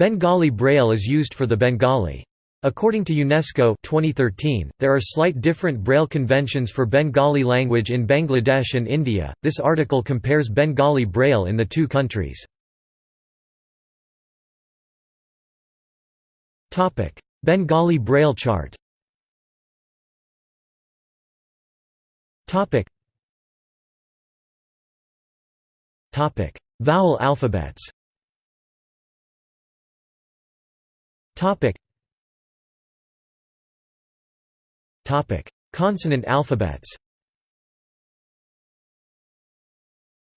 Bengali Braille is used for the Bengali. According to UNESCO 2013, there are slight different Braille conventions for Bengali language in Bangladesh and India. This article compares Bengali Braille in the two countries. Topic: Bengali Braille chart. Topic. Vowel alphabets. Topic. Topic: Consonant alphabets.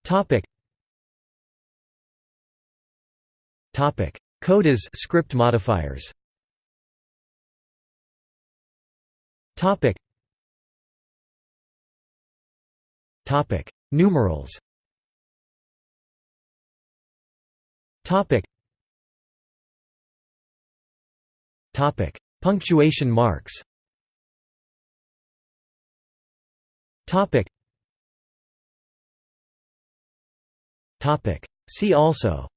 Topic. Topic: Codas script modifiers. Topic. Topic: Numerals. Topic. Topic: Punctuation marks. Topic. Topic. See also.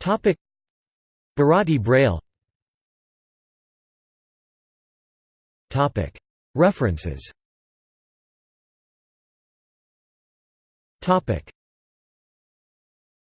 Topic. Bharati Braille. Topic. References. Topic.